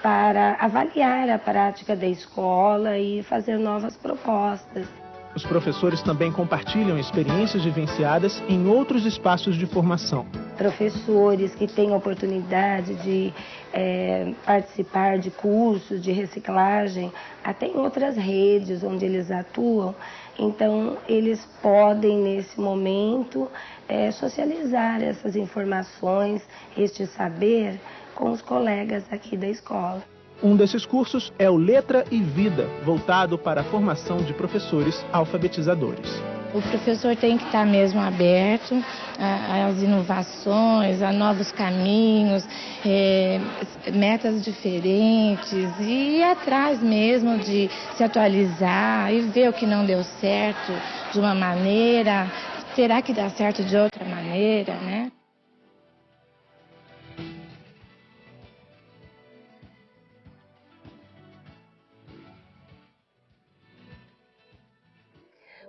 para avaliar a prática da escola e fazer novas propostas. Os professores também compartilham experiências vivenciadas em outros espaços de formação. Professores que têm oportunidade de é, participar de cursos de reciclagem, até em outras redes onde eles atuam, então eles podem, nesse momento, é, socializar essas informações, este saber com os colegas aqui da escola. Um desses cursos é o Letra e Vida, voltado para a formação de professores alfabetizadores. O professor tem que estar mesmo aberto às inovações, a novos caminhos, é, metas diferentes e ir atrás mesmo de se atualizar e ver o que não deu certo de uma maneira, terá que dar certo de outra maneira, né?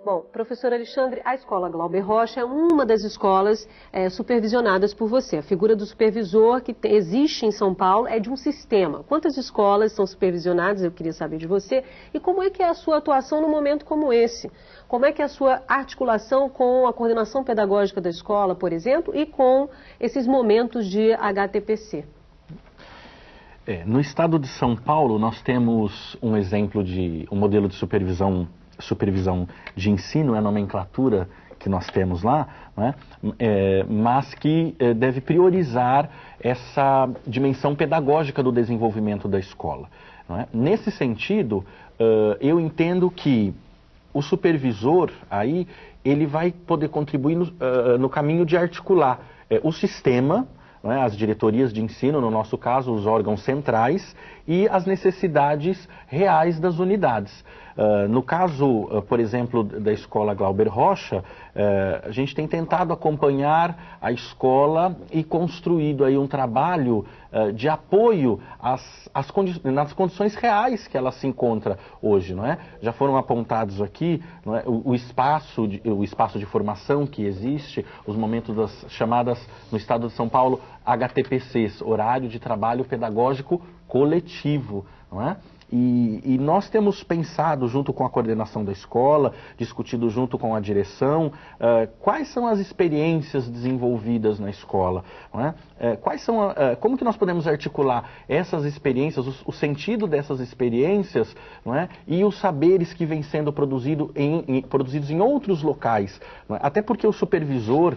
Bom, professor Alexandre, a escola Glauber Rocha é uma das escolas é, supervisionadas por você. A figura do supervisor que existe em São Paulo é de um sistema. Quantas escolas são supervisionadas? Eu queria saber de você. E como é que é a sua atuação num momento como esse? Como é que é a sua articulação com a coordenação pedagógica da escola, por exemplo, e com esses momentos de HTPC? É, no estado de São Paulo, nós temos um exemplo de um modelo de supervisão supervisão de ensino, é a nomenclatura que nós temos lá, né? é, mas que é, deve priorizar essa dimensão pedagógica do desenvolvimento da escola. É? Nesse sentido, uh, eu entendo que o supervisor aí ele vai poder contribuir no, uh, no caminho de articular uh, o sistema, é? as diretorias de ensino, no nosso caso, os órgãos centrais, e as necessidades reais das unidades. Uh, no caso, uh, por exemplo, da escola Glauber Rocha, uh, a gente tem tentado acompanhar a escola e construído aí um trabalho de apoio às, às condi nas condições reais que ela se encontra hoje, não é? Já foram apontados aqui é? o, o, espaço de, o espaço de formação que existe, os momentos das chamadas no estado de São Paulo HTPCs, horário de trabalho pedagógico coletivo, não é? E, e, nós temos pensado, junto com a coordenação da escola, discutido junto com a direção, uh, quais são as experiências desenvolvidas na escola, uh, quais são, uh, como que nós podemos articular essas experiências, o, o sentido dessas experiências, é? e os saberes que vêm sendo produzido em, em, produzidos em outros locais, é? até porque o supervisor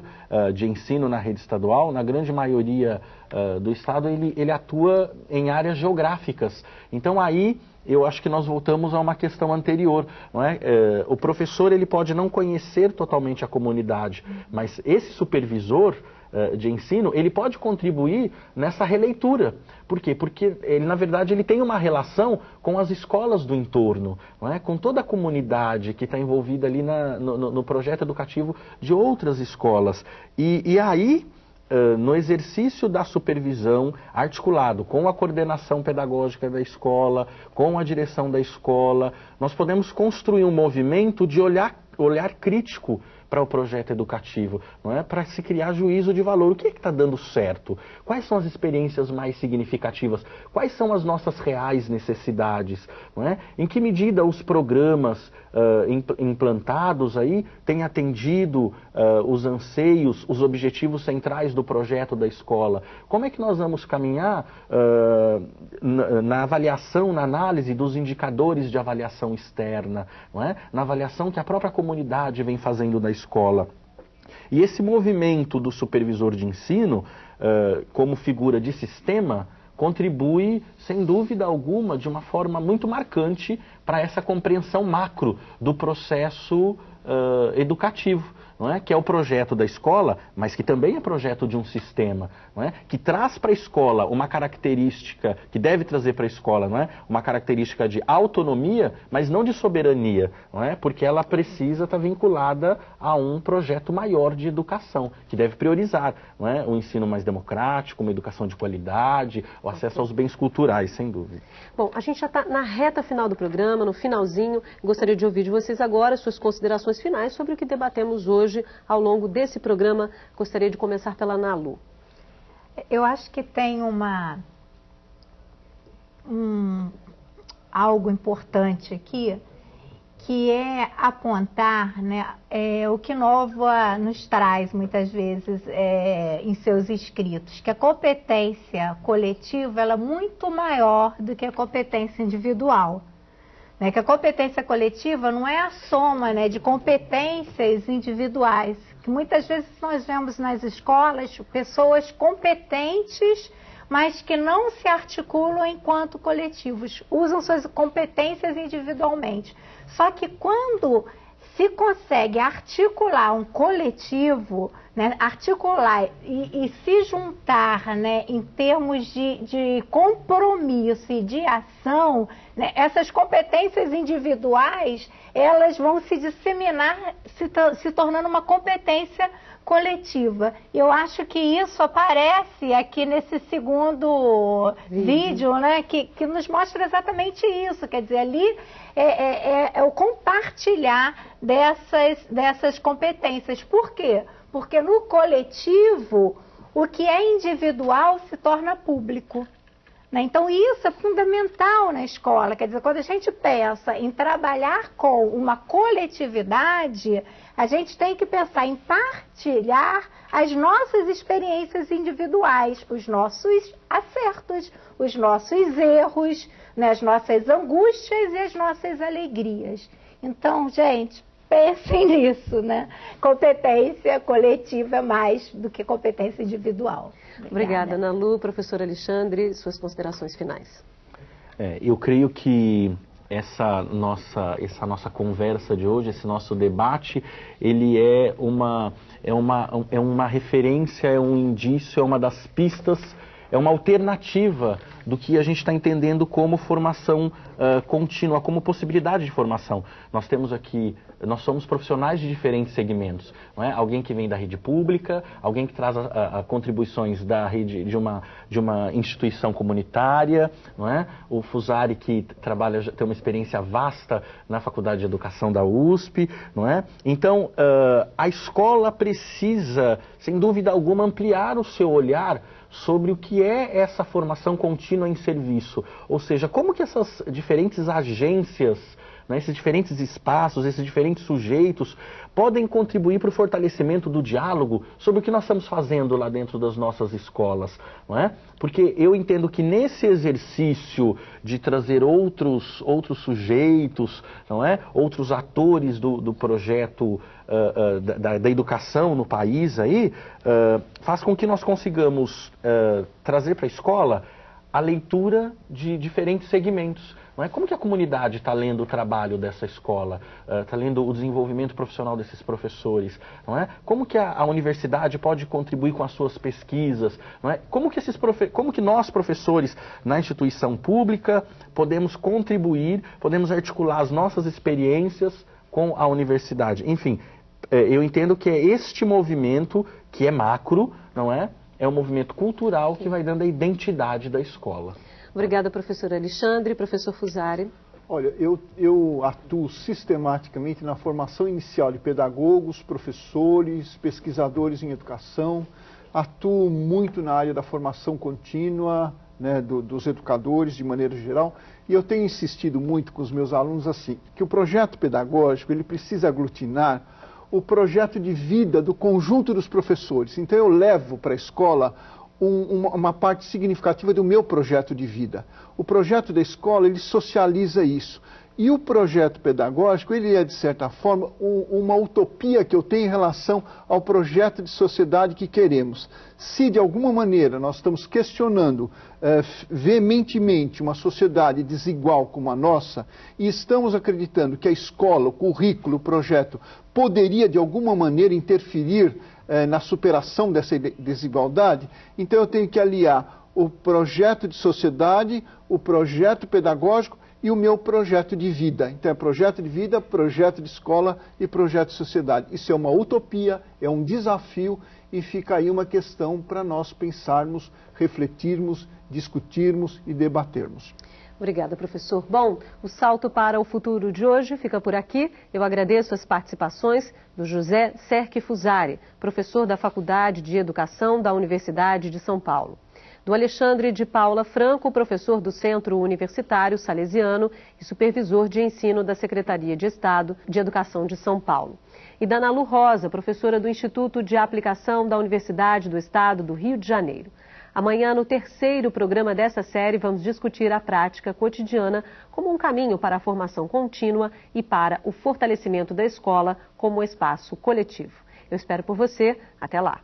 de ensino na rede estadual, na grande maioria uh, do Estado, ele, ele atua em áreas geográficas. Então aí eu acho que nós voltamos a uma questão anterior, não é? é? o professor ele pode não conhecer totalmente a comunidade, mas esse supervisor é, de ensino ele pode contribuir nessa releitura. Por quê? Porque ele na verdade ele tem uma relação com as escolas do entorno, não é? Com toda a comunidade que está envolvida ali na, no, no, projeto educativo de outras escolas e, e aí No exercício da supervisão articulado com a coordenação pedagógica da escola, com a direção da escola, nós podemos construir um movimento de olhar, olhar crítico para o projeto educativo, não é? Para se criar juízo de valor. O que é está dando certo? Quais são as experiências mais significativas? Quais são as nossas reais necessidades? Não é? Em que medida os programas uh, implantados aí têm atendido uh, os anseios, os objetivos centrais do projeto da escola? Como é que nós vamos caminhar uh, na, na, avaliação, na análise dos indicadores de avaliação externa, não é? na avaliação que a própria comunidade vem fazendo da escola? E esse movimento do supervisor de ensino, uh, como figura de sistema, contribui, sem dúvida alguma, de uma forma muito marcante para essa compreensão macro do processo uh, educativo não é? que é o projeto da escola, mas que também é projeto de um sistema, não é? que traz para a escola uma característica, que deve trazer para a escola não é? uma característica de autonomia, mas não de soberania, não é? porque ela precisa estar tá vinculada a um projeto maior de educação, que deve priorizar não é? o ensino mais democrático, uma educação de qualidade, o acesso aos bens culturais, sem dúvida. Bom, a gente já está na reta final do programa, no finalzinho, gostaria de ouvir de vocês agora suas considerações finais sobre o que debatemos hoje hoje ao longo desse programa. Gostaria de começar pela Nalu. Eu acho que tem uma um, algo importante aqui, que é apontar né, é, o que Nova nos traz muitas vezes é, em seus escritos, que a competência coletiva ela é muito maior do que a competência individual. Né, que a competência coletiva não é a soma né, de competências individuais, que muitas vezes nós vemos nas escolas pessoas competentes, mas que não se articulam enquanto coletivos, usam suas competências individualmente. Só que quando se consegue articular um coletivo, né, articular e, e, se juntar né, em termos de, de compromisso e de ação, né, essas competências individuais elas vão se disseminar, se, se tornando uma competência coletiva. Eu acho que isso aparece aqui nesse segundo vídeo, vídeo né, que, que nos mostra exatamente isso. Quer dizer, ali é, é, é, é o compartilhar dessas, dessas competências. Por quê? Porque no coletivo, o que é individual se torna público. Né? Então, isso é fundamental na escola. Quer dizer, quando a gente pensa em trabalhar com uma coletividade, a gente tem que pensar em partilhar as nossas experiências individuais, os nossos acertos, os nossos erros, né? as nossas angústias e as nossas alegrias. Então, gente, pensem nisso, né? Competência coletiva mais do que competência individual. Obrigada, Obrigada Nalu. Professor Alexandre, suas considerações finais. É, eu creio que essa nossa, essa nossa conversa de hoje, esse nosso debate, ele é uma, é uma, é uma referência, é um indício, é uma das pistas, é uma alternativa do que a gente está entendendo como formação uh, contínua, como possibilidade de formação. Nós temos aqui, nós somos profissionais de diferentes segmentos. É? Alguém que vem da rede pública, alguém que traz a, a contribuições da rede de uma, de uma instituição comunitária, é? o Fusari que trabalha, tem uma experiência vasta na Faculdade de Educação da USP. É? Então, uh, a escola precisa, sem dúvida alguma, ampliar o seu olhar sobre o que é essa formação contínua em serviço. Ou seja, como que essas diferentes agências né, esses diferentes espaços, esses diferentes sujeitos, podem contribuir para o fortalecimento do diálogo sobre o que nós estamos fazendo lá dentro das nossas escolas, não é? Porque eu entendo que nesse exercício de trazer outros, outros sujeitos, não é? Outros atores do, do projeto uh, uh, da, da, educação no país aí, uh, faz com que nós consigamos trazer para a escola a leitura de diferentes segmentos. Não é? Como que a comunidade está lendo o trabalho dessa escola, está uh, lendo o desenvolvimento profissional desses professores? Não é? Como que a, a, universidade pode contribuir com as suas pesquisas? Não é? Como, que esses profe como que nós, professores, na instituição pública, podemos contribuir, podemos articular as nossas experiências com a universidade? Enfim, é, eu entendo que é este movimento, que é macro, não é? É um movimento cultural que vai dando a identidade da escola. Obrigada, professor Alexandre. Professor Fusari. Olha, eu, eu atuo sistematicamente na formação inicial de pedagogos, professores, pesquisadores em educação. Atuo muito na área da formação contínua, né, do, dos educadores de maneira geral. E eu tenho insistido muito com os meus alunos assim, que o projeto pedagógico ele precisa aglutinar o projeto de vida do conjunto dos professores. Então eu levo para a escola um, uma, uma, parte significativa do meu projeto de vida. O projeto da escola, ele socializa isso. E o projeto pedagógico, ele é, de certa forma, um, uma utopia que eu tenho em relação ao projeto de sociedade que queremos. Se, de alguma maneira, nós estamos questionando eh, veementemente uma sociedade desigual como a nossa, e estamos acreditando que a escola, o currículo, o projeto, poderia, de alguma maneira, interferir eh, na superação dessa desigualdade, então eu tenho que aliar o projeto de sociedade, o projeto pedagógico e o meu projeto de vida. Então é projeto de vida, projeto de escola e projeto de sociedade. Isso é uma utopia, é um desafio e fica aí uma questão para nós pensarmos, refletirmos, discutirmos e debatermos. Obrigada, professor. Bom, o salto para o futuro de hoje fica por aqui. Eu agradeço as participações do José Serque Fusari, professor da Faculdade de Educação da Universidade de São Paulo. Do Alexandre de Paula Franco, professor do Centro Universitário Salesiano e supervisor de ensino da Secretaria de Estado de Educação de São Paulo. E da Nalu Rosa, professora do Instituto de Aplicação da Universidade do Estado do Rio de Janeiro. Amanhã, no terceiro programa dessa série, vamos discutir a prática cotidiana como um caminho para a formação contínua e para o fortalecimento da escola como espaço coletivo. Eu espero por você. Até lá.